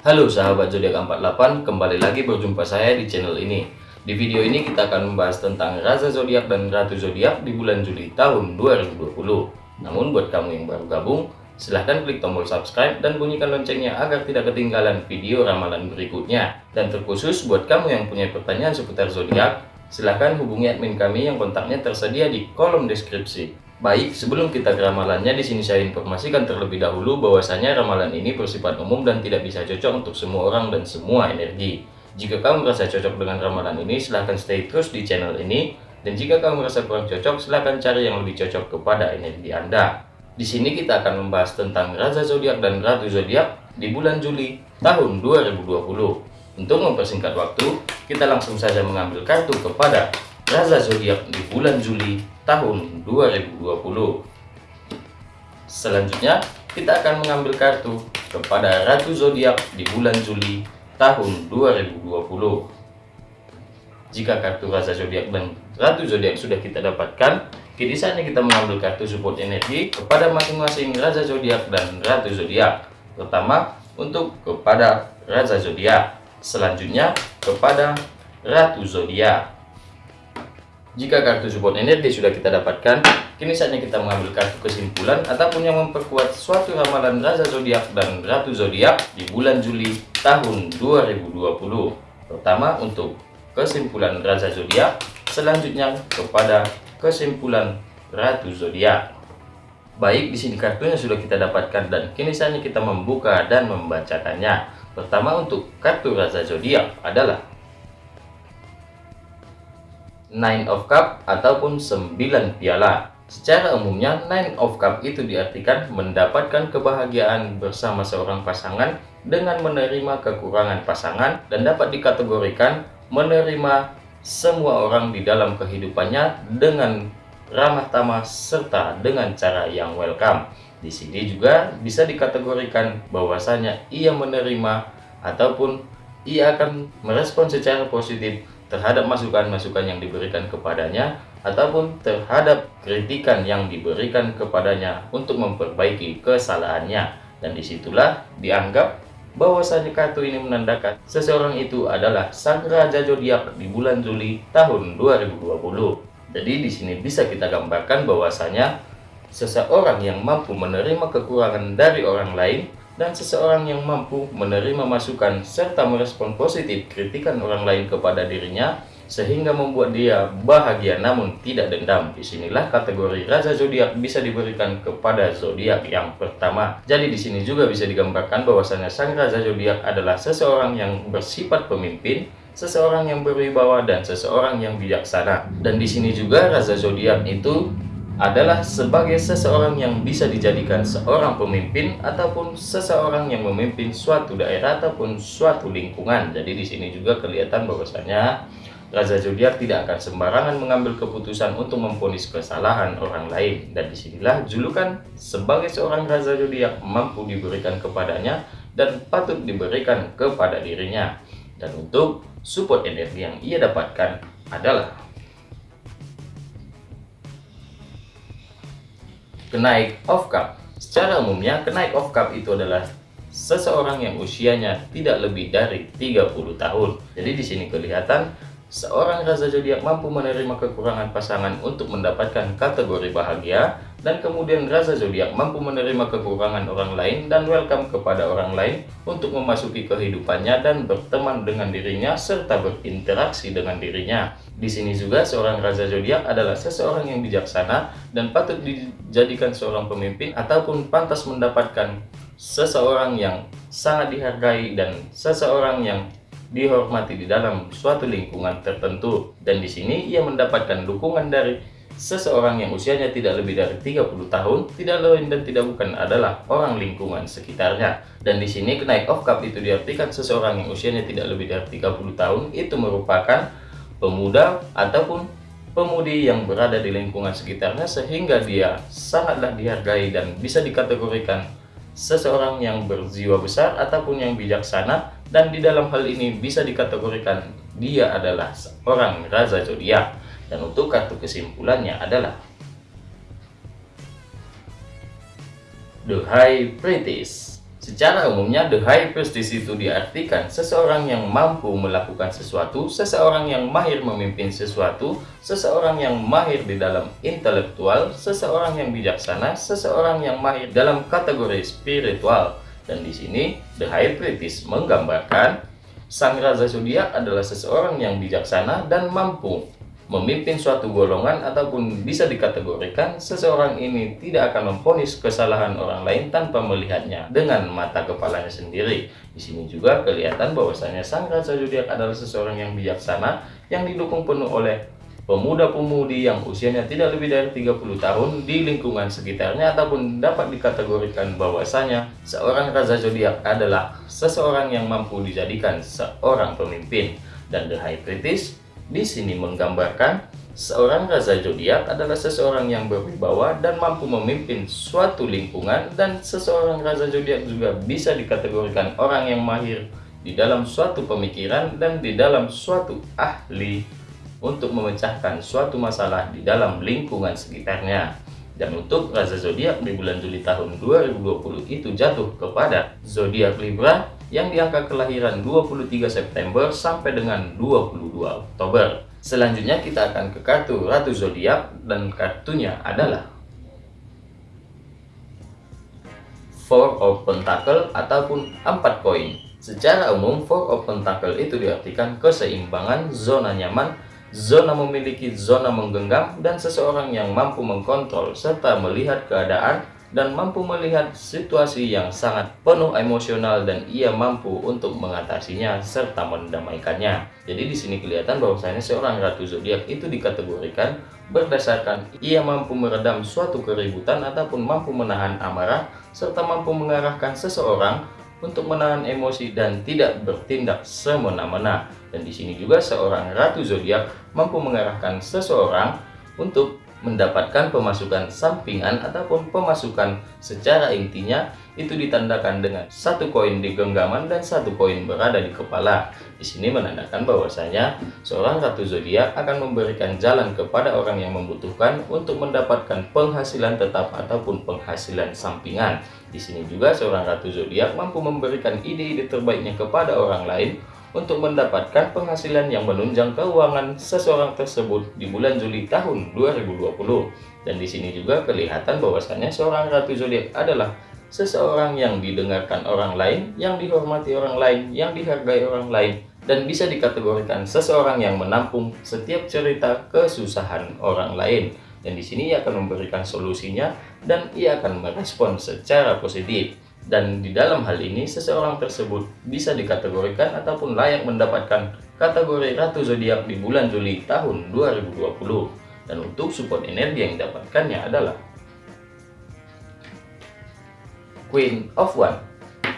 Halo sahabat zodiak 48, kembali lagi berjumpa saya di channel ini. Di video ini kita akan membahas tentang raza zodiak dan ratu zodiak di bulan Juli tahun 2020. Namun buat kamu yang baru gabung, silahkan klik tombol subscribe dan bunyikan loncengnya agar tidak ketinggalan video ramalan berikutnya. Dan terkhusus buat kamu yang punya pertanyaan seputar zodiak, silahkan hubungi admin kami yang kontaknya tersedia di kolom deskripsi. Baik, sebelum kita ke ramalannya, di sini saya informasikan terlebih dahulu bahwasanya ramalan ini bersifat umum dan tidak bisa cocok untuk semua orang dan semua energi. Jika kamu merasa cocok dengan ramalan ini, silahkan stay terus di channel ini. Dan jika kamu merasa kurang cocok, silahkan cari yang lebih cocok kepada energi Anda. Di sini kita akan membahas tentang Raja Zodiak dan Ratu Zodiak di bulan Juli tahun 2020. Untuk mempersingkat waktu, kita langsung saja mengambil kartu kepada Raja Zodiak di bulan Juli tahun 2020. Selanjutnya, kita akan mengambil kartu kepada Ratu Zodiak di bulan Juli tahun 2020. Jika kartu Raja Zodiak dan Ratu Zodiak sudah kita dapatkan, kini saatnya kita mengambil kartu support energi kepada masing-masing Raja Zodiak dan Ratu Zodiak. Pertama, untuk kepada Raja Zodiak. Selanjutnya, kepada Ratu Zodiak. Jika kartu support energi sudah kita dapatkan, kini saatnya kita mengambil kartu kesimpulan ataupun yang memperkuat suatu ramalan Raja Zodiak dan Ratu Zodiak di bulan Juli tahun 2020. Pertama untuk kesimpulan Raja Zodiak, selanjutnya kepada kesimpulan Ratu Zodiak. Baik, di sini kartunya sudah kita dapatkan dan kini saatnya kita membuka dan membacakannya. Pertama untuk kartu Raja Zodiak adalah Nine of Cup ataupun 9 piala. Secara umumnya, Nine of Cup itu diartikan mendapatkan kebahagiaan bersama seorang pasangan dengan menerima kekurangan pasangan dan dapat dikategorikan menerima semua orang di dalam kehidupannya dengan ramah tamah serta dengan cara yang welcome. Di sini juga bisa dikategorikan bahwasanya ia menerima ataupun ia akan merespon secara positif terhadap masukan-masukan yang diberikan kepadanya ataupun terhadap kritikan yang diberikan kepadanya untuk memperbaiki kesalahannya. Dan di situlah dianggap bahwasanya kartu ini menandakan seseorang itu adalah sang raja zodiak di bulan Juli tahun 2020 jadi di sini bisa kita gambarkan bahwasanya seseorang yang mampu menerima kekurangan dari orang lain dan seseorang yang mampu menerima masukan serta merespon positif kritikan orang lain kepada dirinya sehingga membuat dia bahagia namun tidak dendam. Di sinilah kategori raja zodiak bisa diberikan kepada zodiak yang pertama. Jadi di sini juga bisa digambarkan bahwasanya sang raja zodiak adalah seseorang yang bersifat pemimpin, seseorang yang berwibawa dan seseorang yang bijaksana. Dan di sini juga raja zodiak itu adalah sebagai seseorang yang bisa dijadikan seorang pemimpin ataupun seseorang yang memimpin suatu daerah ataupun suatu lingkungan. Jadi di sini juga kelihatan bahwasanya Raja Zodiak tidak akan sembarangan mengambil keputusan untuk memponis kesalahan orang lain dan di sinilah julukan sebagai seorang Raja Zodiak mampu diberikan kepadanya dan patut diberikan kepada dirinya. Dan untuk support energi yang ia dapatkan adalah kenaik of cup. Secara umumnya, kenaik of cup itu adalah seseorang yang usianya tidak lebih dari 30 tahun. Jadi di sini kelihatan seorang raja zodiak mampu menerima kekurangan pasangan untuk mendapatkan kategori bahagia dan kemudian rasa zodiak mampu menerima kekurangan orang lain dan welcome kepada orang lain untuk memasuki kehidupannya dan berteman dengan dirinya serta berinteraksi dengan dirinya. Di sini juga seorang raja zodiak adalah seseorang yang bijaksana dan patut dijadikan seorang pemimpin ataupun pantas mendapatkan seseorang yang sangat dihargai dan seseorang yang dihormati di dalam suatu lingkungan tertentu dan di sini ia mendapatkan dukungan dari Seseorang yang usianya tidak lebih dari 30 tahun tidak lain dan tidak bukan adalah orang lingkungan sekitarnya. Dan di sini kenaik of cup itu diartikan seseorang yang usianya tidak lebih dari 30 tahun itu merupakan pemuda ataupun pemudi yang berada di lingkungan sekitarnya sehingga dia sangatlah dihargai dan bisa dikategorikan seseorang yang berjiwa besar ataupun yang bijaksana dan di dalam hal ini bisa dikategorikan dia adalah seorang raja zodiak dan untuk kartu kesimpulannya adalah The High Priestess. Secara umumnya, the high prestige itu diartikan seseorang yang mampu melakukan sesuatu, seseorang yang mahir memimpin sesuatu, seseorang yang mahir di dalam intelektual, seseorang yang bijaksana, seseorang yang mahir dalam kategori spiritual. Dan di sini, the high prestige menggambarkan sang raja zodiak adalah seseorang yang bijaksana dan mampu memimpin suatu golongan ataupun bisa dikategorikan seseorang ini tidak akan memponis kesalahan orang lain tanpa melihatnya dengan mata kepalanya sendiri. Di sini juga kelihatan bahwasanya sang raja zodiak adalah seseorang yang bijaksana yang didukung penuh oleh pemuda-pemudi yang usianya tidak lebih dari 30 tahun di lingkungan sekitarnya ataupun dapat dikategorikan bahwasanya seorang raja zodiak adalah seseorang yang mampu dijadikan seorang pemimpin dan the high priestess di sini menggambarkan seorang raja zodiak adalah seseorang yang berwibawa dan mampu memimpin suatu lingkungan dan seseorang raja zodiak juga bisa dikategorikan orang yang mahir di dalam suatu pemikiran dan di dalam suatu ahli untuk memecahkan suatu masalah di dalam lingkungan sekitarnya. Dan untuk raja zodiak di bulan Juli tahun 2020 itu jatuh kepada zodiak Libra yang di angka kelahiran 23 September sampai dengan 22 Oktober. Selanjutnya kita akan ke kartu Ratu Zodiak dan kartunya adalah Four of Pentacle ataupun 4 koin. Secara umum, Four of Pentacle itu diartikan keseimbangan, zona nyaman, zona memiliki zona menggenggam, dan seseorang yang mampu mengkontrol serta melihat keadaan dan mampu melihat situasi yang sangat penuh emosional dan ia mampu untuk mengatasinya serta mendamaikannya. Jadi di sini kelihatan bahwasanya seorang ratu zodiak itu dikategorikan berdasarkan ia mampu meredam suatu keributan ataupun mampu menahan amarah serta mampu mengarahkan seseorang untuk menahan emosi dan tidak bertindak semena-mena. Dan di sini juga seorang ratu zodiak mampu mengarahkan seseorang untuk mendapatkan pemasukan sampingan ataupun pemasukan secara intinya itu ditandakan dengan satu koin di genggaman dan satu koin berada di kepala. Di sini menandakan bahwasanya seorang ratu zodiak akan memberikan jalan kepada orang yang membutuhkan untuk mendapatkan penghasilan tetap ataupun penghasilan sampingan. Di sini juga seorang ratu zodiak mampu memberikan ide-ide terbaiknya kepada orang lain untuk mendapatkan penghasilan yang menunjang keuangan seseorang tersebut di bulan Juli tahun 2020. Dan di sini juga kelihatan bahwasannya seorang ratu zodiak adalah seseorang yang didengarkan orang lain, yang dihormati orang lain, yang dihargai orang lain, dan bisa dikategorikan seseorang yang menampung setiap cerita kesusahan orang lain. Dan di sini ia akan memberikan solusinya dan ia akan merespon secara positif. Dan di dalam hal ini, seseorang tersebut bisa dikategorikan ataupun layak mendapatkan kategori Ratu Zodiak di bulan Juli tahun 2020. Dan untuk support energi yang didapatkannya adalah Queen of One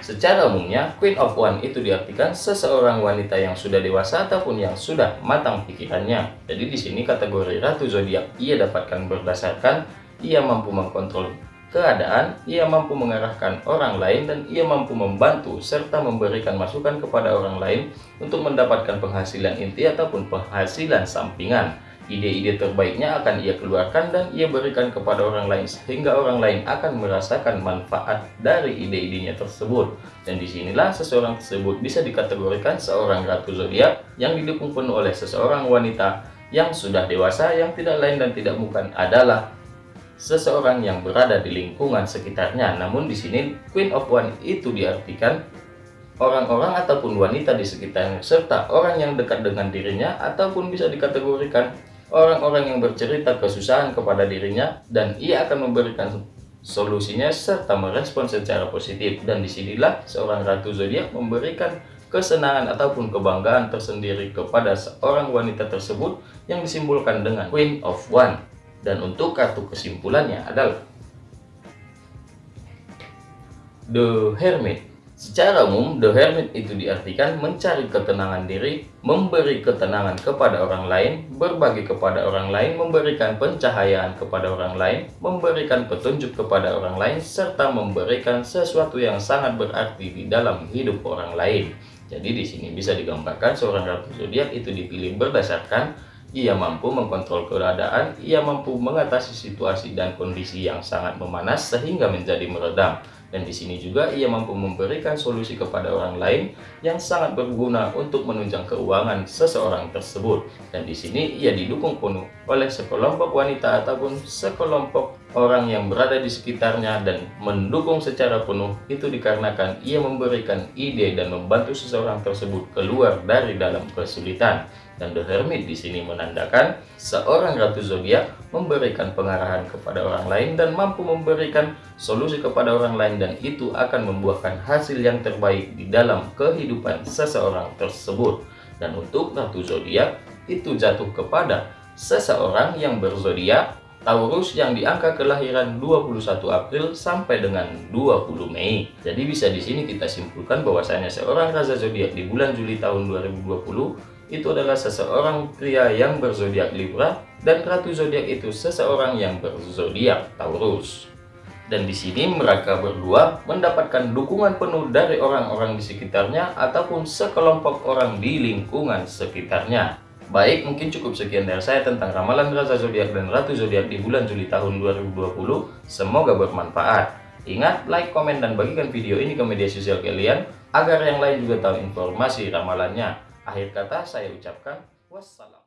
Secara umumnya, Queen of One itu diartikan seseorang wanita yang sudah dewasa ataupun yang sudah matang pikirannya. Jadi di sini kategori Ratu Zodiak ia dapatkan berdasarkan ia mampu mengkontrol keadaan, ia mampu mengarahkan orang lain dan ia mampu membantu serta memberikan masukan kepada orang lain untuk mendapatkan penghasilan inti ataupun penghasilan sampingan. Ide-ide terbaiknya akan ia keluarkan dan ia berikan kepada orang lain sehingga orang lain akan merasakan manfaat dari ide-idenya tersebut. Dan di sinilah seseorang tersebut bisa dikategorikan seorang ratu zodiak yang didukung penuh oleh seseorang wanita yang sudah dewasa yang tidak lain dan tidak bukan adalah seseorang yang berada di lingkungan sekitarnya. Namun di sini Queen of One itu diartikan orang-orang ataupun wanita di sekitarnya serta orang yang dekat dengan dirinya ataupun bisa dikategorikan orang-orang yang bercerita kesusahan kepada dirinya dan ia akan memberikan solusinya serta merespon secara positif dan di sinilah seorang ratu zodiak memberikan kesenangan ataupun kebanggaan tersendiri kepada seorang wanita tersebut yang disimbolkan dengan Queen of One dan untuk kartu kesimpulannya adalah The Hermit. Secara umum, The Hermit itu diartikan mencari ketenangan diri, memberi ketenangan kepada orang lain, berbagi kepada orang lain, memberikan pencahayaan kepada orang lain, memberikan petunjuk kepada orang lain, serta memberikan sesuatu yang sangat berarti di dalam hidup orang lain. Jadi di sini bisa digambarkan seorang ratu zodiak itu dipilih berdasarkan ia mampu mengkontrol keadaan, ia mampu mengatasi situasi dan kondisi yang sangat memanas sehingga menjadi meredam. Dan di sini juga ia mampu memberikan solusi kepada orang lain yang sangat berguna untuk menunjang keuangan seseorang tersebut. Dan di sini ia didukung penuh oleh sekelompok wanita ataupun sekelompok orang yang berada di sekitarnya dan mendukung secara penuh itu dikarenakan ia memberikan ide dan membantu seseorang tersebut keluar dari dalam kesulitan. Dan The Hermit di sini menandakan seorang ratu zodiak memberikan pengarahan kepada orang lain dan mampu memberikan solusi kepada orang lain dan itu akan membuahkan hasil yang terbaik di dalam kehidupan seseorang tersebut. Dan untuk ratu zodiak itu jatuh kepada seseorang yang berzodiak Taurus yang di angka kelahiran 21 April sampai dengan 20 Mei. Jadi bisa di sini kita simpulkan bahwasanya seorang raja zodiak di bulan Juli tahun 2020 itu adalah seseorang pria yang berzodiak Libra dan ratu zodiak itu seseorang yang berzodiak Taurus. Dan di sini mereka berdua mendapatkan dukungan penuh dari orang-orang di sekitarnya ataupun sekelompok orang di lingkungan sekitarnya. Baik, mungkin cukup sekian dari saya tentang ramalan Raja Zodiak dan Ratu Zodiak di bulan Juli tahun 2020. Semoga bermanfaat. Ingat, like, komen, dan bagikan video ini ke media sosial kalian agar yang lain juga tahu informasi ramalannya. Akhir kata saya ucapkan wassalam.